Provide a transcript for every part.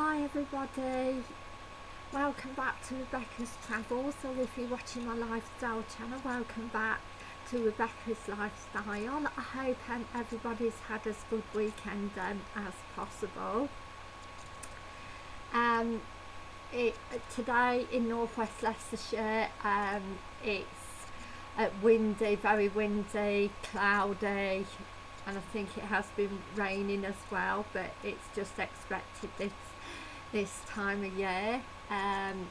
Hi everybody, welcome back to Rebecca's Travels or if you're watching my lifestyle channel, welcome back to Rebecca's Lifestyle. I hope um, everybody's had as good weekend um, as possible. Um, it, today in northwest Leicestershire um, it's uh, windy, very windy, cloudy and I think it has been raining as well but it's just expected this this time of year um,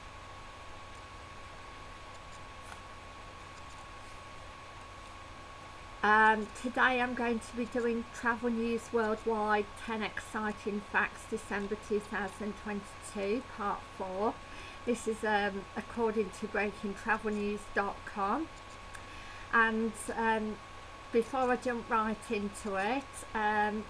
um, today I'm going to be doing Travel News Worldwide 10 Exciting Facts December 2022 Part 4 this is um, according to breakingtravelnews.com and um, before I jump right into it um,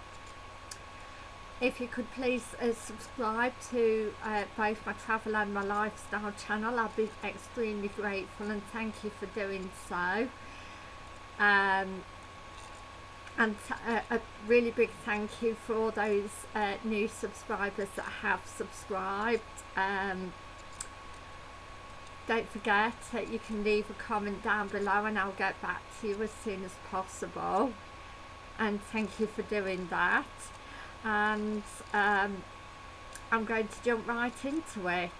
if you could please uh, subscribe to uh, both my travel and my lifestyle channel I'd be extremely grateful and thank you for doing so. Um, and uh, a really big thank you for all those uh, new subscribers that have subscribed. Um, don't forget that you can leave a comment down below and I'll get back to you as soon as possible. And thank you for doing that and um, I'm going to jump right into it.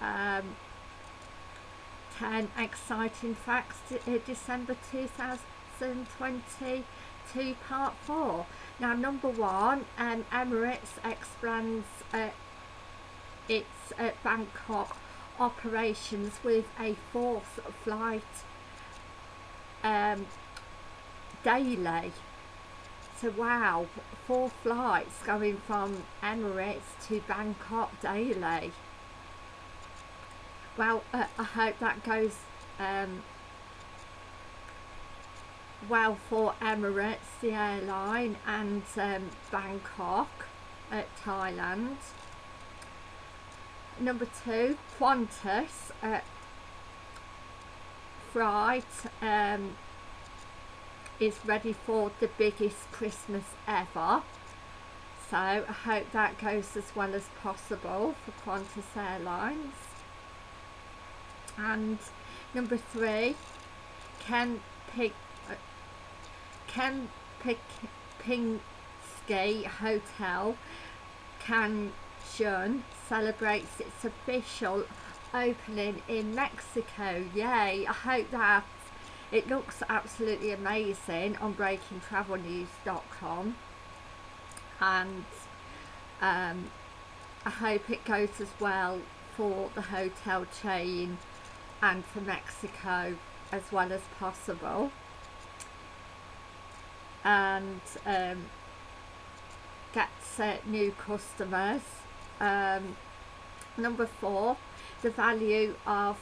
Um, 10 exciting facts to, uh, December 2022 part 4 now number one um, Emirates expands uh, its uh, Bangkok operations with a fourth flight um, daily so wow four flights going from Emirates to Bangkok daily. Well uh, I hope that goes um, well for Emirates the airline and um, Bangkok at Thailand. Number two Qantas uh, flight um, is ready for the biggest Christmas ever so I hope that goes as well as possible for Qantas Airlines and number three Ken Pick uh, Ken Pick Pinsky Hotel Can Jun celebrates its official opening in Mexico. Yay! I hope that it looks absolutely amazing on breakingtravelnews.com and um, I hope it goes as well for the hotel chain and for Mexico as well as possible. And um, gets uh, new customers. Um, number four the value of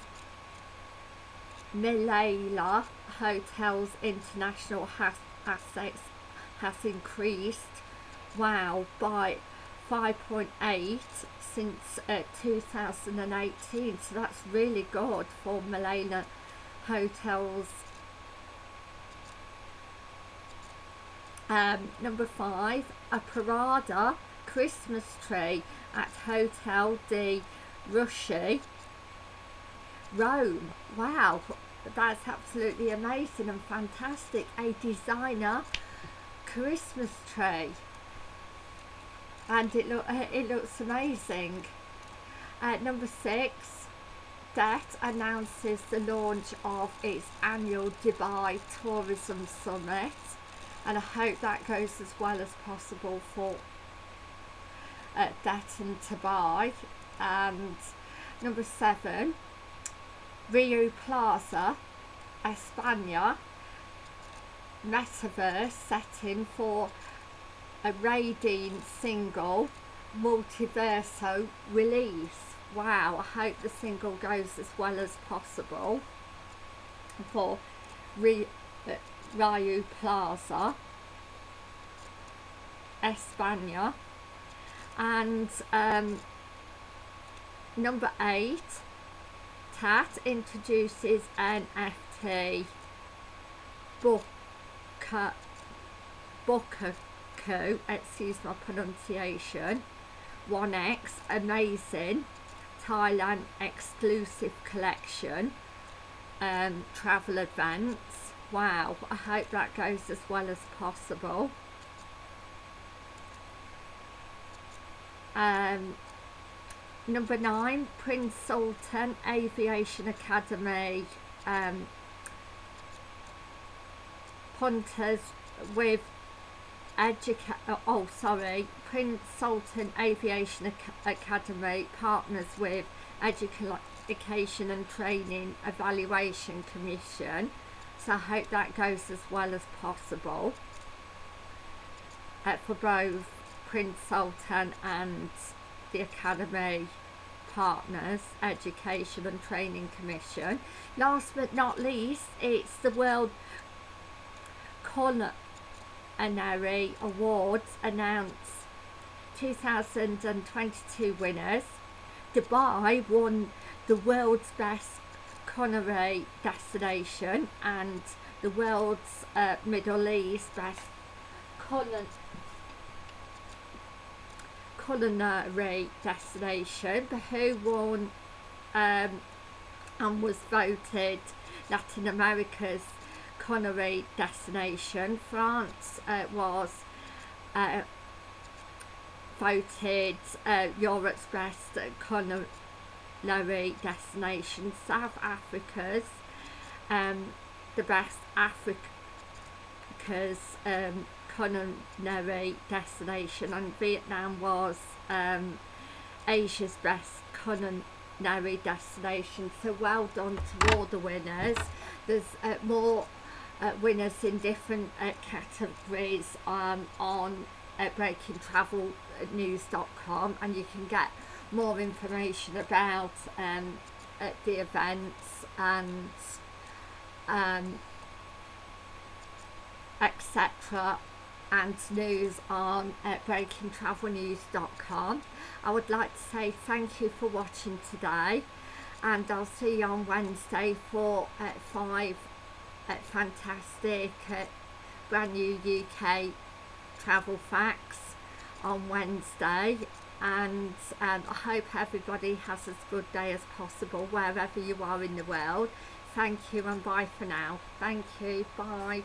Malala Hotels International has assets has increased. Wow by 5.8 since uh, 2018 so that's really good for Malala Hotels. Um, number five a Parada Christmas tree at Hotel de Russie, Rome. Wow, that's absolutely amazing and fantastic. A designer Christmas tree. And it, look, uh, it looks amazing. Uh, number six, Det announces the launch of its annual Dubai Tourism Summit. And I hope that goes as well as possible for at Detton to buy and number seven Rio Plaza España. Metaverse setting for a raiding single multiverso release. Wow I hope the single goes as well as possible for uh, Rio Plaza España. And um, number eight TAT introduces NFT Booker excuse my pronunciation 1X Amazing Thailand exclusive collection um, travel events. Wow, I hope that goes as well as possible. Um, number nine, Prince Sultan Aviation Academy um, punters with educa oh sorry Prince Sultan Aviation Ac Academy partners with Education and Training Evaluation Commission. So I hope that goes as well as possible. Uh, for both Prince Sultan and the Academy partners Education and Training Commission. Last but not least it's the World Culinary Awards announced. 2022 winners. Dubai won the world's best culinary destination and the world's uh, Middle East best culinary culinary destination but who won um, and was voted Latin America's culinary destination. France uh, was uh, voted uh, Europe's best culinary destination. South Africa's um, the best Africa's um, culinary destination and Vietnam was um, Asia's best culinary destination. So well done to all the winners. There's uh, more uh, winners in different uh, categories um, on uh, breakingtravelnews.com and you can get more information about um, the events and um, etc and news on uh, breakingtravelnews.com. I would like to say thank you for watching today and I'll see you on Wednesday for uh, five uh, fantastic uh, brand new UK travel facts on Wednesday and um, I hope everybody has as good day as possible wherever you are in the world. Thank you and bye for now. Thank you. Bye.